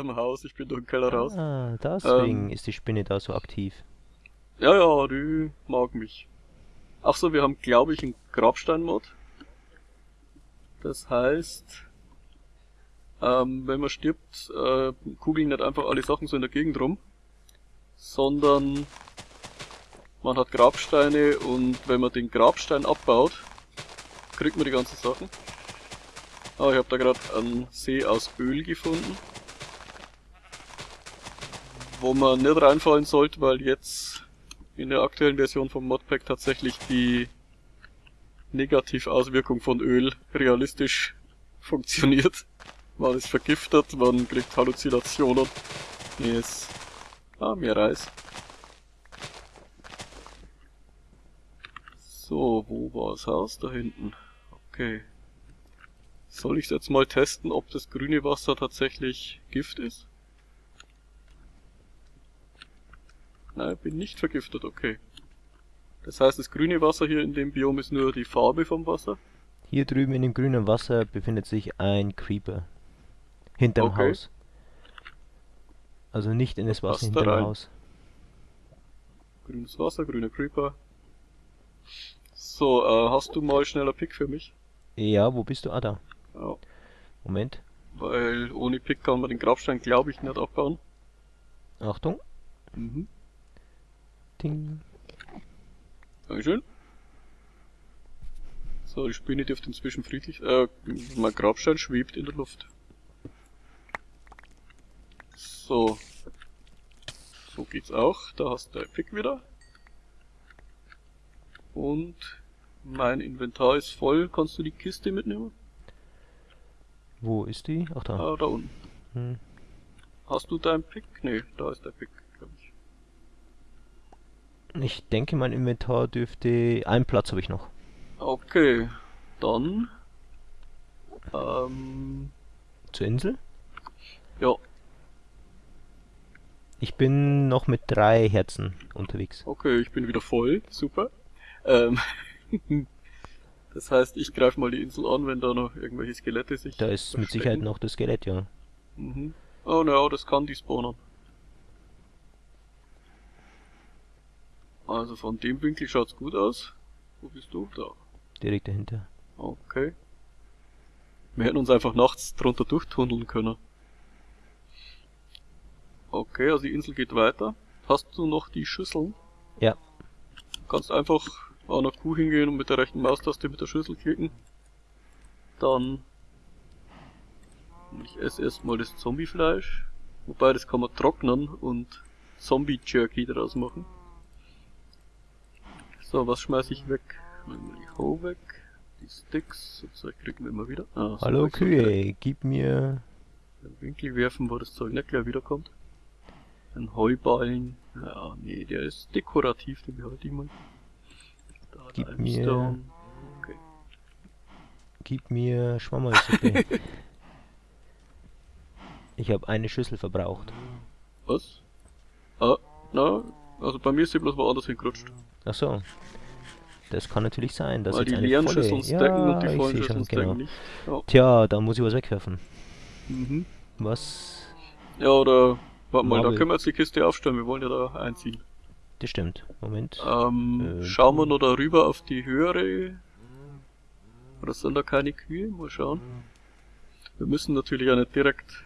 hinterm Haus, ich bin durch den Keller raus. Ah, deswegen Ähm. ist die Spinne da so aktiv. Ja, ja, die mag mich. Ach so, wir haben, glaube ich, einen Grabstein-Mod. Das heißt, ähm, wenn man stirbt, äh, kugeln nicht einfach alle Sachen so in der Gegend rum, sondern man hat Grabsteine und wenn man den Grabstein abbaut, kriegt man die ganzen Sachen. Ah, ich habe da gerade einen See aus Öl gefunden, wo man nicht reinfallen sollte, weil jetzt in der aktuellen Version vom Modpack tatsächlich die Negativauswirkung von Öl realistisch funktioniert. Man ist vergiftet, man kriegt Halluzinationen. Yes. Ah, mehr Reis. So, wo war das Haus? Da hinten. Okay. Soll ich jetzt mal testen, ob das grüne Wasser tatsächlich Gift ist? Nein, bin nicht vergiftet, okay. Das heißt, das grüne Wasser hier in dem Biom ist nur die Farbe vom Wasser? Hier drüben in dem grünen Wasser befindet sich ein Creeper. Hinterm Okay. Haus. Also nicht in das Was Wasser da hinterm rein? Haus. Grünes Wasser, grüner Creeper. So, äh, hast du mal schneller Pick für mich? Ja, wo bist du? Ah, da. Ja, Moment. weil ohne Pick kann man den Grabstein, glaube ich, nicht abbauen. Achtung. Mhm. Ding. Dankeschön. So, die Spinne dürfte inzwischen friedlich. Äh, mein Grabstein schwebt in der Luft. So. So geht's auch. Da hast du dein Pick wieder. Und mein Inventar ist voll. Kannst du die Kiste mitnehmen? Wo ist die? Ach da. Ah, da unten. Hm. Hast du deinen Pick? Nee, da ist der Pick, ich. Denke, mein Inventar dürfte... Einen Platz habe ich noch. Okay, dann. Ähm, Zur Insel? ja, Ich bin noch mit drei Herzen unterwegs. okay, ich bin wieder voll. Super. Ähm, das heißt, ich greife mal die Insel an, wenn da noch irgendwelche Skelette sich. Da ist mit verstecken. Sicherheit noch das Skelett, ja. Mhm. Oh na, das kann die spawnen. Also von dem Winkel schaut's gut aus. Wo bist du? Da. Direkt dahinter. Okay. Wir hätten uns einfach nachts drunter durchtunneln können. Okay, also die Insel geht weiter. Hast du noch die Schüsseln? Ja. Kannst einfach an der Kuh hingehen und mit der rechten Maustaste mit der Schüssel klicken. Dann. Ich esse erstmal das Zombiefleisch. Wobei, das kann man trocknen und Zombie-Jerky daraus machen. So, was schmeiß ich weg? Einmal die Hoe weg. Die Sticks. Zeug kriegen wir immer wieder. Ah, so, Hallo Kühe, gib mir... Den Winkel werfen, wo das Zeug nicht gleich wiederkommt. Ein Heuballen. Ja, nee, der ist dekorativ, den behalte ich mal. Da Gib mir-. Okay. Gib mir Schwammerlsuppe. ich habe eine Schüssel verbraucht. Was? Ah, na, also bei mir ist sie bloß woanders hingerutscht. Ach so. Das kann natürlich sein, dass Weil die leeren volle... Schüsseln stacken und die vollen Schüsseln stacken genau. nicht. Ja. Tja, da muss ich was wegwerfen. Mhm. Was? ja, oder, warte mal, da Marvel. können wir jetzt die Kiste aufstellen, wir wollen ja da einziehen. Das stimmt. Moment. Ähm, Äh, schauen wir noch da rüber auf die höhere. Oder sind da keine Kühe? Mal schauen. Wir müssen natürlich auch nicht direkt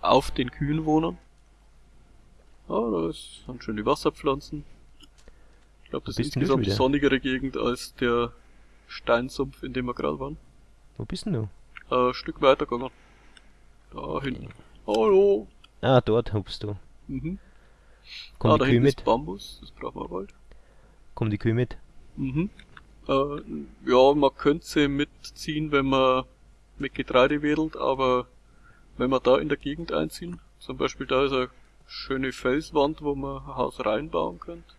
auf den Kühen wohnen. Ah, da ist, sind schön die Wasserpflanzen. Ich glaube, das ist insgesamt die wieder? sonnigere Gegend als der Steinsumpf, in dem wir gerade waren. Wo bist denn du? Äh, ein Stück weiter gegangen. Da hinten. Hallo. Ah, dort hupst du. Mhm. Kommt ah, die da Kühe hinten mit? ist Bambus, das brauchen wir bald. Kommt die Kühe mit? Mhm. Äh, ja, man könnte sie mitziehen, wenn man mit Getreide wedelt, aber wenn wir da in der Gegend einziehen, zum Beispiel da ist eine schöne Felswand, wo man ein Haus reinbauen könnte.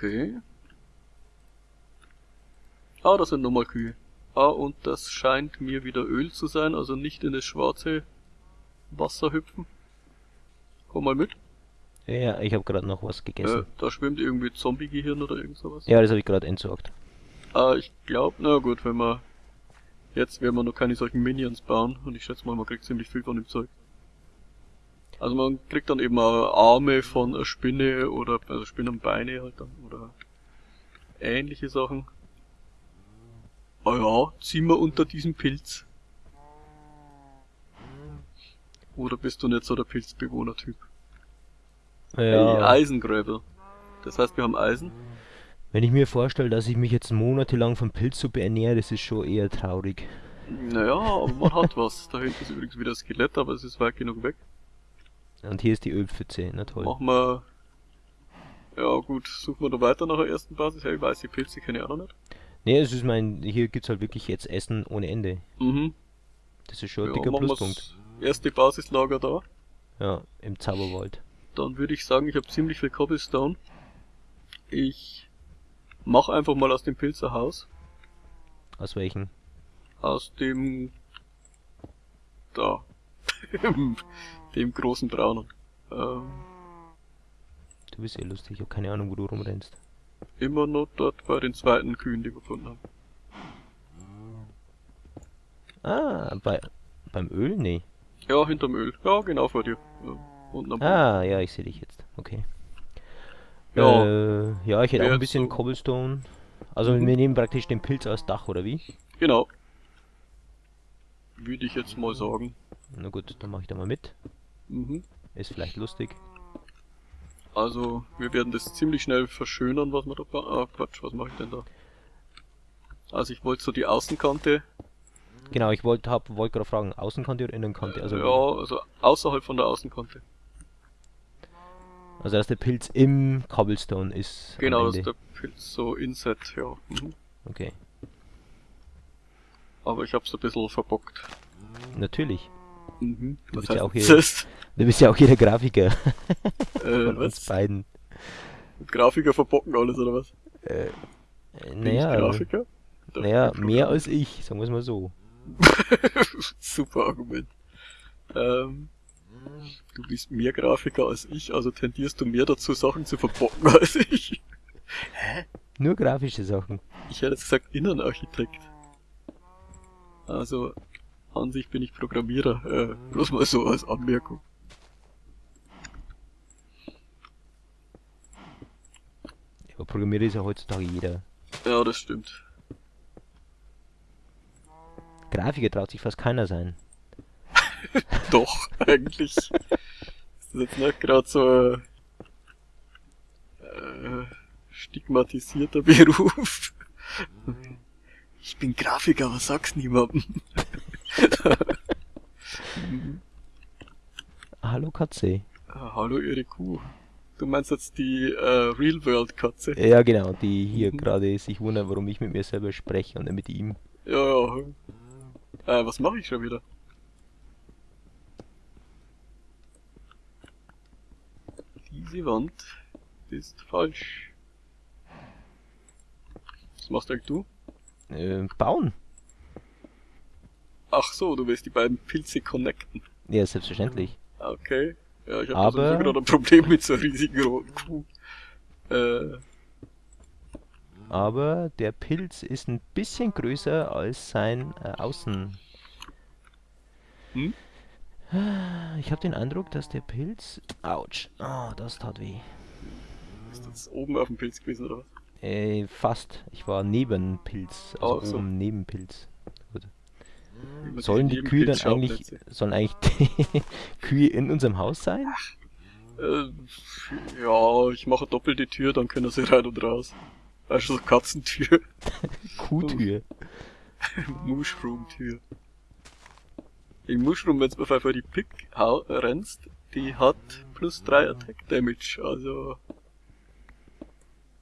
Okay. Ah, das sind nochmal Kühe. Ah, und das scheint mir wieder Öl zu sein, also nicht in das schwarze Wasser hüpfen. Komm mal mit. Ja, ich habe gerade noch was Äh, gegessen. da schwimmt irgendwie Zombie-Gehirn oder irgend sowas. Ja, das habe ich gerade entsorgt. Ah, ich glaube, na gut, wenn man Jetzt werden wir noch keine solchen Minions bauen und ich schätze mal, man kriegt ziemlich viel von dem Zeug. Also man kriegt dann eben auch Arme von einer Spinne oder also Spinnenbeine halt dann oder ähnliche Sachen. Ah ja, zieh mal unter diesem Pilz. Oder bist du nicht so der Pilzbewohner-Typ? Hey, Ja, Eisengräbel. Das heißt, wir haben Eisen. wenn ich mir vorstelle, dass ich mich jetzt monatelang von Pilzsuppe ernähre, das ist schon eher traurig. Naja, aber man hat was. Da hinten ist übrigens wieder ein Skelett, aber es ist weit genug weg. Und hier ist die Ölpfütze, na toll. Machen wir. Ja gut, suchen wir da weiter nach der ersten Basis. Ja, ich weiß, die Pilze kenne ich auch noch nicht. Nee, es ist mein, hier gibt's halt wirklich jetzt Essen ohne Ende. Mhm. Das ist schon ein Ja, dicker Pluspunkt. Erste Basislager da. Ja, im Zauberwald. Dann würde ich sagen, ich habe ziemlich viel Cobblestone. Ich mache einfach mal aus dem Pilz ein Haus. Aus welchen? Aus dem. Da. dem großen braunen. Ähm, Du bist ja lustig, ich habe keine Ahnung, wo du rumrennst. immer noch dort bei den zweiten Kühen, die wir gefunden haben. Ah, bei, beim Öl? Nee. Ja, hinterm Öl. Ja, genau vor dir. Ja, unten am Boden. Ah, ja, ich sehe dich jetzt. Okay. Ja. Äh, ja, ich hätte auch ein bisschen so- Cobblestone. Also Mhm. wir nehmen praktisch den Pilz als Dach, oder wie? Genau. Würde ich jetzt mal sagen. Na gut, dann mache ich da mal mit. Mhm. Ist vielleicht lustig. Also, wir werden das ziemlich schnell verschönern, was wir da. Ah, Quatsch, was mache ich denn da? Also, ich wollte so die Außenkante, Genau, ich wollte hab, wollt gerade fragen, Außenkante oder Innenkante? Also, ja, also außerhalb von der Außenkante. also dass der Pilz im Cobblestone ist. Genau, das ist Ende. der Pilz so inset, ja. Mhm. Okay, Aber ich hab's ein bisschen verbockt. natürlich. Mhm. Du bist ja auch hier- das? Du bist ja auch hier der Grafiker Äh, von uns was? beiden. Grafiker verbocken alles, oder was? Äh, naja, Grafiker? Doch, naja, mehr als ich, sagen wir es mal so. Super Argument. Ähm, du bist mehr Grafiker als ich, also tendierst du mehr dazu, Sachen zu verbocken als ich. Nur grafische Sachen. Ich hätte jetzt gesagt Innenarchitekt. Also, an sich bin ich Programmierer. Äh, bloß mal so als Anmerkung. Aber Programmierer ist ja heutzutage jeder. Ja, das stimmt. Grafiker traut sich fast keiner sein. Doch, eigentlich. Ist das jetzt nicht gerade so ein äh, stigmatisierter Beruf? Ich bin Grafiker, aber sag's niemandem. Hallo Katze. Hallo, ihre Kuh. Du meinst jetzt die äh, Real-World-Katze? Ja genau, die hier Mhm. gerade sich wundern, warum ich mit mir selber spreche und nicht mit ihm. Ja, ja. Äh, was mache ich schon wieder? Diese Wand ist falsch. Was machst eigentlich du? Äh, bauen? Ach so, du willst die beiden Pilze connecten. Ja, selbstverständlich. Okay. Ja, ich habe Aber- sowieso gerade ein Problem mit so riesigen roten Kuh. Äh, Aber der Pilz ist ein bisschen größer als sein äh, Außen. Hm? Ich habe den Eindruck, dass der Pilz... Autsch. Ah, das tat weh. ist das oben auf dem Pilz gewesen oder was? Äh, fast. Ich war neben Pilz. Also Ach so. oben neben Pilz. Sollen die Kühe dann eigentlich... Sollen eigentlich die Kühe in unserem Haus sein? Äh, ja, ich mache doppelte Tür, dann können sie rein und raus. Also so Katzentür, Kuhtür. Mushroom-Tür. Die Mushroom, wenn du auf die Pick rennst, die hat plus 3 Attack Damage, also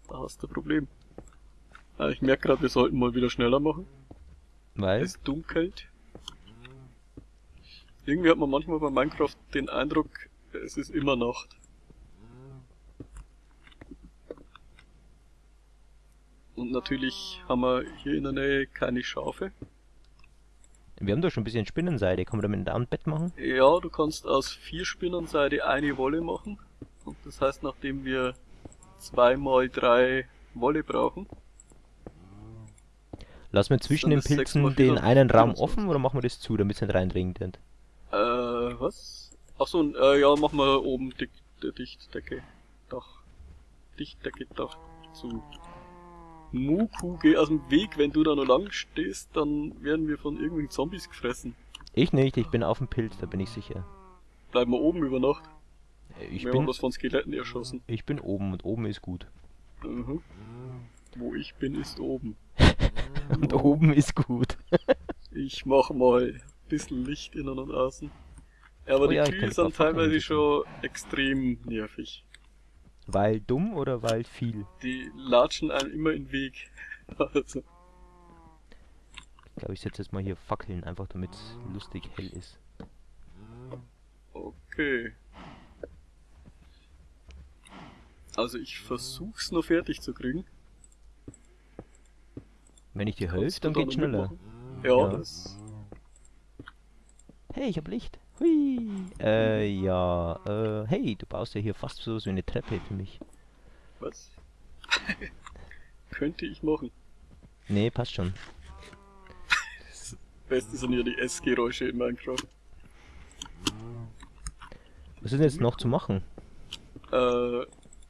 da hast du ein Problem. Ah, ich merke gerade, wir sollten mal wieder schneller machen. Weil? Es dunkelt. Irgendwie hat man manchmal bei Minecraft den Eindruck, es ist immer Nacht. Und natürlich haben wir hier in der Nähe keine Schafe. Wir haben doch schon ein bisschen Spinnenseide. Kann man damit ein Downbett machen? Ja, du kannst aus vier Spinnernseide eine Wolle machen. Und das heißt, nachdem wir zweimal drei Wolle brauchen, Lassen wir zwischen den Pilzen den einen Raum 24. offen oder machen wir das zu, damit es nicht reinregnet? Äh, was? Ach so, äh, ja, mach mal oben dick, äh, dicht Decke. Dach. Dicht Decke, Dach zu. Muku, geh aus dem Weg, wenn du da noch lang stehst, dann werden wir von irgendwelchen Zombies gefressen. Ich nicht, ich bin auf dem Pilz, da bin ich sicher. Bleiben wir oben über Nacht. Ich wir haben bin, was von Skeletten erschossen. ich bin oben und oben ist gut. Mhm. Wo ich bin, ist oben. Und oben ist gut. Ich mach mal ein bisschen Licht innen und außen. Aber Oh die ja, Kühe sind teilweise schon extrem nervig. Weil dumm oder weil viel? Die latschen einem immer in den Weg. Also, Ich glaube, ich setze jetzt mal hier Fackeln, einfach damit es lustig hell ist. okay. Also ich versuch's noch fertig zu kriegen. Wenn ich dir helfe, dann da geht's schneller. Ja, Ja. das. Hey, ich hab Licht. Hui. Äh, ja. Äh, hey, du baust ja hier fast so, so eine Treppe für mich. Was? Könnte ich machen. Nee, passt schon. Das Beste sind ja die Essgeräusche in Minecraft. Was ist denn jetzt noch zu machen? Äh,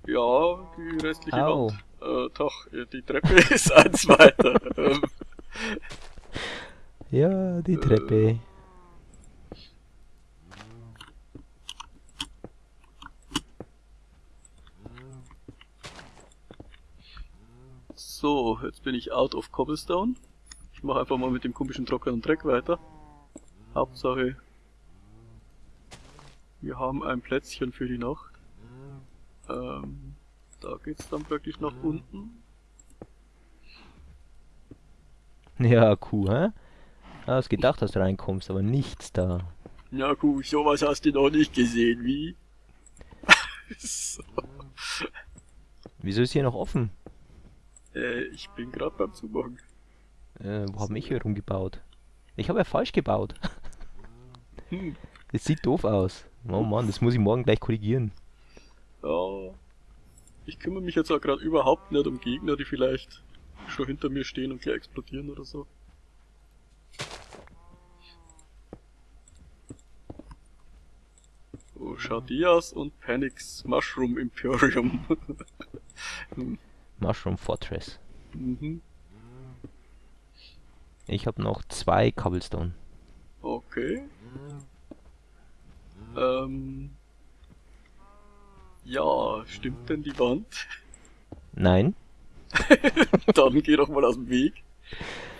ja, die restliche Au. Wand. Äh, doch, die Treppe ist eins weiter. Ähm, Ja, die Äh. Treppe. So, jetzt bin ich out of Cobblestone. Ich mache einfach mal mit dem komischen trockenen Dreck weiter. Hauptsache, wir haben ein Plätzchen für die Nacht. Ähm, da geht's dann praktisch nach unten. Ja, Kuh, hä? Ah, hast gedacht, dass du reinkommst, aber nichts da. Ja gut, sowas hast du noch nicht gesehen, wie? so. Wieso ist hier noch offen? äh, ich bin gerade beim Zumachen. Äh, wo hab ich hier rumgebaut? Ich habe ja falsch gebaut. Hm, Das sieht doof aus. Oh Mann, das muss ich morgen gleich korrigieren. ja. Ich kümmere mich jetzt auch gerade überhaupt nicht um Gegner, die vielleicht schon hinter mir stehen und gleich explodieren oder so. Oh, Shadias und Panics Mushroom Imperium. Mushroom Fortress. mhm. Ich habe noch zwei Cobblestone. Okay. Ähm. Ja, stimmt denn die Wand? Nein? Dann geh doch mal aus dem Weg.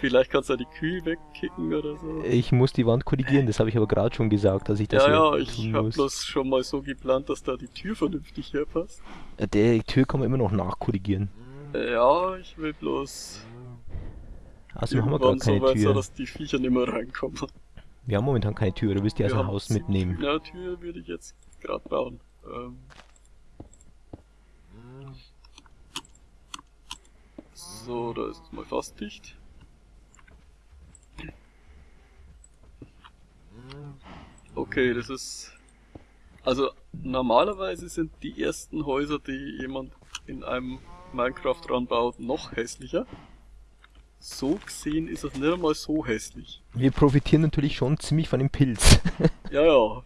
Vielleicht kannst du ja die Kühe wegkicken oder so. Ich muss die Wand korrigieren, das habe ich aber gerade schon gesagt, dass ich das Ja, ja, ich tun hab muss. bloß schon mal so geplant, dass da die Tür vernünftig herpasst. Äh, Die Tür kann man immer noch nachkorrigieren. Ja, ich will bloß Außerdem haben wir gerade irgendwann so keine weit Tür. dass die Viecher nicht mehr reinkommen. Wir haben momentan keine Tür, du willst die aus Wir dem haben Haus mitnehmen. Ja, Tür würde ich jetzt gerade bauen. Ähm. So, da ist es mal fast dicht. Okay, das ist... Also, normalerweise sind die ersten Häuser, die jemand in einem Minecraft-Run baut, noch hässlicher. So gesehen ist es nicht einmal so hässlich. Wir profitieren natürlich schon ziemlich von dem Pilz. Ja, ja.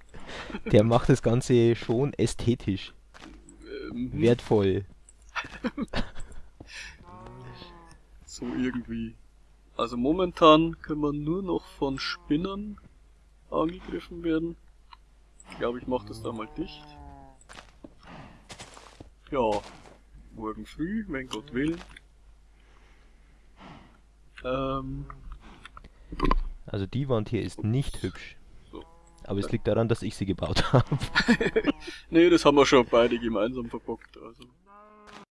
Der macht das Ganze schon ästhetisch, Ähm, wertvoll. So irgendwie. Also momentan können wir nur noch von Spinnern angegriffen werden. Ich glaube, ich mache das da mal dicht. Ja, morgen früh, wenn Gott will. Ähm, Also die Wand hier ist nicht hübsch. So. Aber es liegt daran, dass ich sie gebaut habe. nee, das haben wir schon beide gemeinsam verbockt. Also